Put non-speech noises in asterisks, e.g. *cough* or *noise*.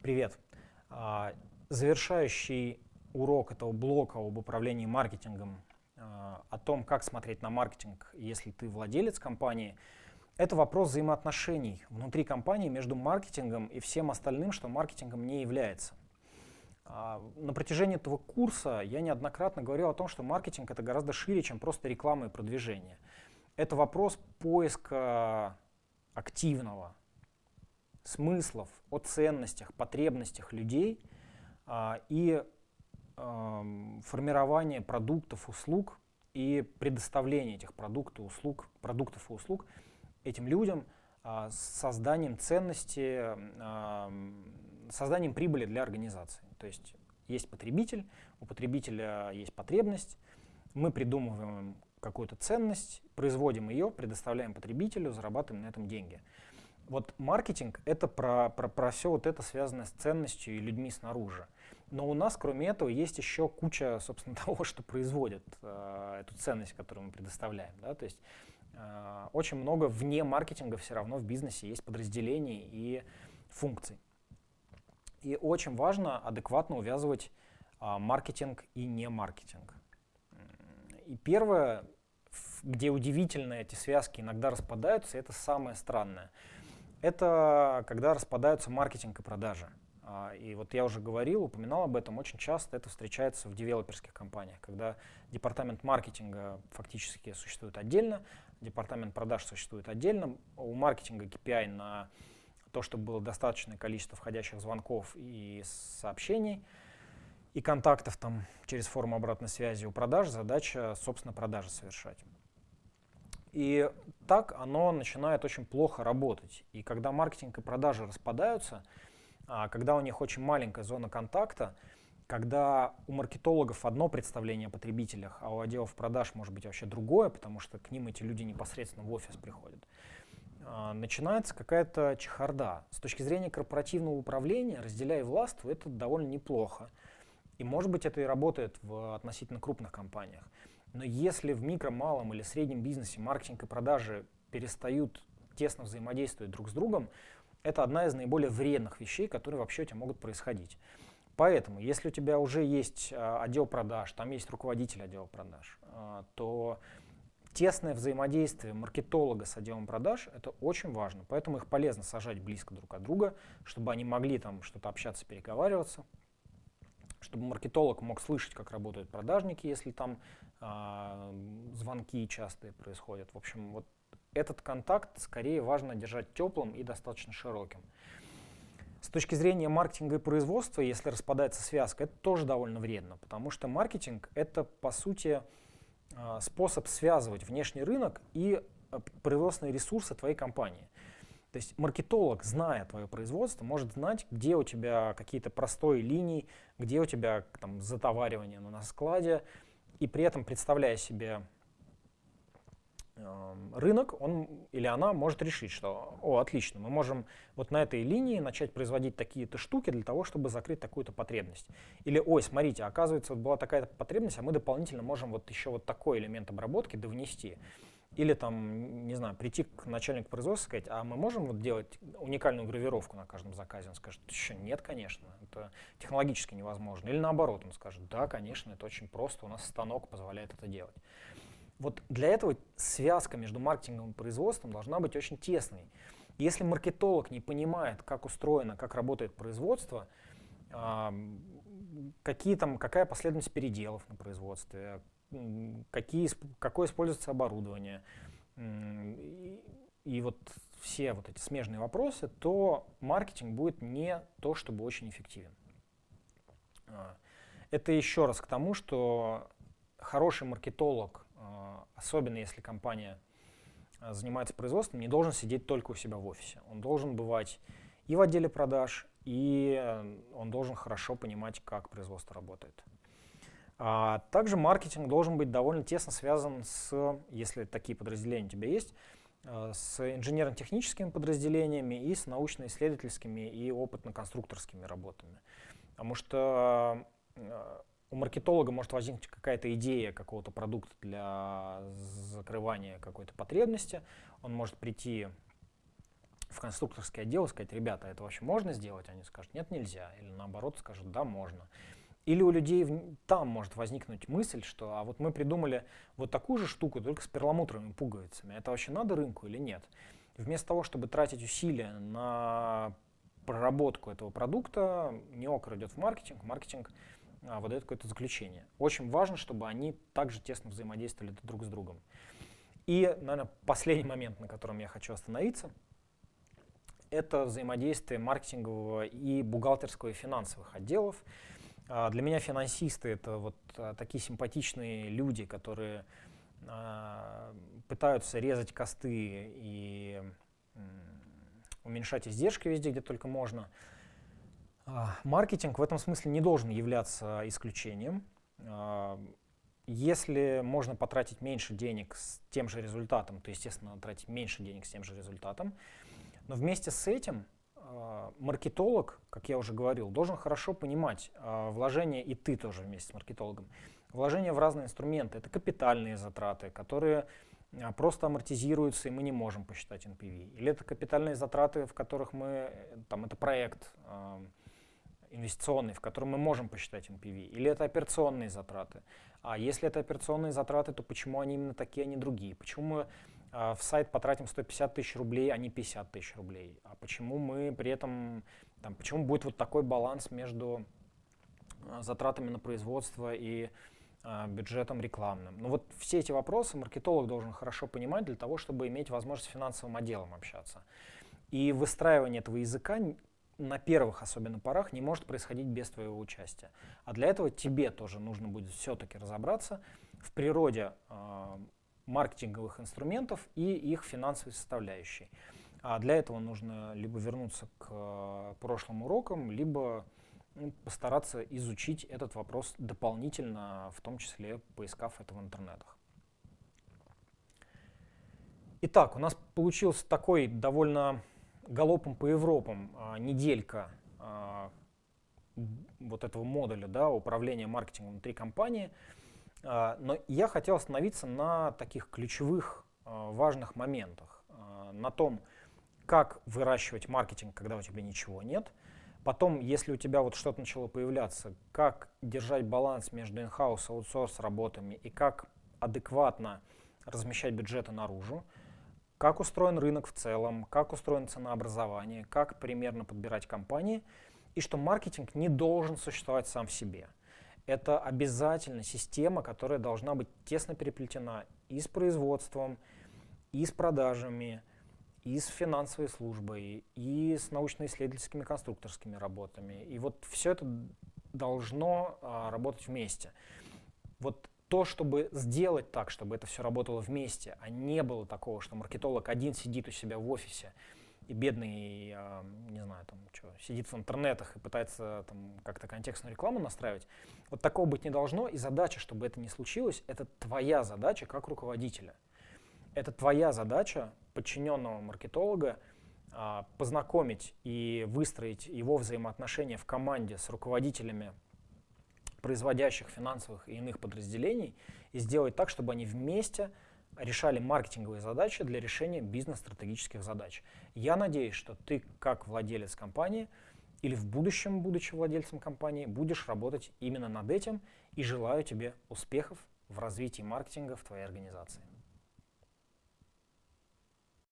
Привет. А, завершающий урок этого блока об управлении маркетингом, а, о том, как смотреть на маркетинг, если ты владелец компании, это вопрос взаимоотношений внутри компании между маркетингом и всем остальным, что маркетингом не является. А, на протяжении этого курса я неоднократно говорил о том, что маркетинг это гораздо шире, чем просто реклама и продвижение. Это вопрос поиска активного, смыслов, о ценностях, потребностях людей а, и а, формирование продуктов, услуг и предоставление этих продуктов, услуг, продуктов и услуг этим людям а, с созданием ценности, созданием прибыли для организации. То есть есть потребитель, у потребителя есть потребность, мы придумываем какую-то ценность, производим ее, предоставляем потребителю, зарабатываем на этом деньги. Вот маркетинг — это про, про, про все вот это связанное с ценностью и людьми снаружи. Но у нас, кроме этого, есть еще куча, собственно, *laughs* того, что производит э, эту ценность, которую мы предоставляем. Да? То есть э, очень много вне маркетинга все равно в бизнесе есть подразделений и функций. И очень важно адекватно увязывать э, маркетинг и не маркетинг. И первое, где удивительно эти связки иногда распадаются, это самое странное — это когда распадаются маркетинг и продажи. А, и вот я уже говорил, упоминал об этом, очень часто это встречается в девелоперских компаниях, когда департамент маркетинга фактически существует отдельно, департамент продаж существует отдельно, у маркетинга KPI на то, чтобы было достаточное количество входящих звонков и сообщений, и контактов там через форму обратной связи у продаж, задача, собственно, продажи совершать. И так оно начинает очень плохо работать. И когда маркетинг и продажи распадаются, а, когда у них очень маленькая зона контакта, когда у маркетологов одно представление о потребителях, а у отделов продаж может быть вообще другое, потому что к ним эти люди непосредственно в офис приходят, а, начинается какая-то чехарда. С точки зрения корпоративного управления, разделяя властвуй, это довольно неплохо. И может быть это и работает в относительно крупных компаниях. Но если в микро, малом или среднем бизнесе маркетинг и продажи перестают тесно взаимодействовать друг с другом, это одна из наиболее вредных вещей, которые вообще у тебя могут происходить. Поэтому, если у тебя уже есть а, отдел продаж, там есть руководитель отдела продаж, а, то тесное взаимодействие маркетолога с отделом продаж — это очень важно. Поэтому их полезно сажать близко друг от друга, чтобы они могли там что-то общаться, переговариваться чтобы маркетолог мог слышать, как работают продажники, если там э, звонки частые происходят. В общем, вот этот контакт скорее важно держать теплым и достаточно широким. С точки зрения маркетинга и производства, если распадается связка, это тоже довольно вредно, потому что маркетинг — это, по сути, э, способ связывать внешний рынок и э, производственные ресурсы твоей компании. То есть маркетолог, зная твое производство, может знать, где у тебя какие-то простые линии, где у тебя там затоваривание на складе, и при этом представляя себе э, рынок, он или она может решить, что, о, отлично, мы можем вот на этой линии начать производить такие-то штуки для того, чтобы закрыть такую-то потребность. Или, ой, смотрите, оказывается, вот была такая-то потребность, а мы дополнительно можем вот еще вот такой элемент обработки довнести. Или там, не знаю, прийти к начальнику производства и сказать, а мы можем вот делать уникальную гравировку на каждом заказе? Он скажет, еще нет, конечно, это технологически невозможно. Или наоборот, он скажет, да, конечно, это очень просто, у нас станок позволяет это делать. Вот для этого связка между маркетингом и производством должна быть очень тесной. Если маркетолог не понимает, как устроено, как работает производство, какие там, какая последовательность переделов на производстве, какие, какое используется оборудование, и, и вот все вот эти смежные вопросы, то маркетинг будет не то, чтобы очень эффективен. А, это еще раз к тому, что хороший маркетолог, а, особенно если компания а, занимается производством, не должен сидеть только у себя в офисе. Он должен бывать и в отделе продаж, и он должен хорошо понимать, как производство работает. А также маркетинг должен быть довольно тесно связан с, если такие подразделения у тебя есть, э, с инженерно-техническими подразделениями и с научно-исследовательскими и опытно-конструкторскими работами. Потому что э, у маркетолога может возникнуть какая-то идея какого-то продукта для закрывания какой-то потребности. Он может прийти в конструкторский отдел и сказать, ребята, это вообще можно сделать? Они скажут, нет, нельзя. Или наоборот скажут, да, можно. Или у людей там может возникнуть мысль, что а вот мы придумали вот такую же штуку, только с перламутровыми пуговицами. Это вообще надо рынку или нет? Вместо того, чтобы тратить усилия на проработку этого продукта, неокр идет в маркетинг, маркетинг а, выдает какое-то заключение. Очень важно, чтобы они также тесно взаимодействовали друг с другом. И, наверное, последний момент, на котором я хочу остановиться, это взаимодействие маркетингового и бухгалтерского и финансовых отделов. А, для меня финансисты — это вот а, такие симпатичные люди, которые а, пытаются резать косты и уменьшать издержки везде, где только можно. Маркетинг в этом смысле не должен являться исключением. Если можно потратить меньше денег с тем же результатом, то, естественно, тратить меньше денег с тем же результатом. Но вместе с этим маркетолог, как я уже говорил, должен хорошо понимать э, вложения, и ты тоже вместе с маркетологом, вложения в разные инструменты. Это капитальные затраты, которые э, просто амортизируются, и мы не можем посчитать NPV. Или это капитальные затраты, в которых мы, там, это проект, э, инвестиционный, в котором мы можем посчитать NPV, или это операционные затраты. А если это операционные затраты, то почему они именно такие, а не другие? Почему мы в сайт потратим 150 тысяч рублей, а не 50 тысяч рублей? А почему мы при этом, там, почему будет вот такой баланс между а, затратами на производство и а, бюджетом рекламным. Ну вот все эти вопросы маркетолог должен хорошо понимать для того, чтобы иметь возможность с финансовым отделом общаться. И выстраивание этого языка на первых особенно порах не может происходить без твоего участия. А для этого тебе тоже нужно будет все-таки разобраться в природе маркетинговых инструментов и их финансовой составляющей. А для этого нужно либо вернуться к э, прошлым урокам, либо ну, постараться изучить этот вопрос дополнительно, в том числе поискав это в интернетах. Итак, у нас получился такой довольно галопом по Европам а, неделька а, вот этого модуля да, управления маркетингом внутри компании. А, но я хотел остановиться на таких ключевых а, важных моментах. А, на том, как выращивать маркетинг, когда у тебя ничего нет. Потом, если у тебя вот что-то начало появляться, как держать баланс между in-house и аутсорс работами и как адекватно размещать бюджеты наружу как устроен рынок в целом, как устроено ценообразование, как примерно подбирать компании, и что маркетинг не должен существовать сам в себе. Это обязательно система, которая должна быть тесно переплетена и с производством, и с продажами, и с финансовой службой, и с научно-исследовательскими конструкторскими работами. И вот все это должно а, работать вместе. Вот то, чтобы сделать так, чтобы это все работало вместе, а не было такого, что маркетолог один сидит у себя в офисе и бедный, э, не знаю, там, что, сидит в интернетах и пытается там как-то контекстную рекламу настраивать. Вот такого быть не должно, и задача, чтобы это не случилось, это твоя задача как руководителя. Это твоя задача подчиненного маркетолога э, познакомить и выстроить его взаимоотношения в команде с руководителями производящих финансовых и иных подразделений и сделать так, чтобы они вместе решали маркетинговые задачи для решения бизнес-стратегических задач. Я надеюсь, что ты как владелец компании или в будущем, будучи владельцем компании, будешь работать именно над этим и желаю тебе успехов в развитии маркетинга в твоей организации.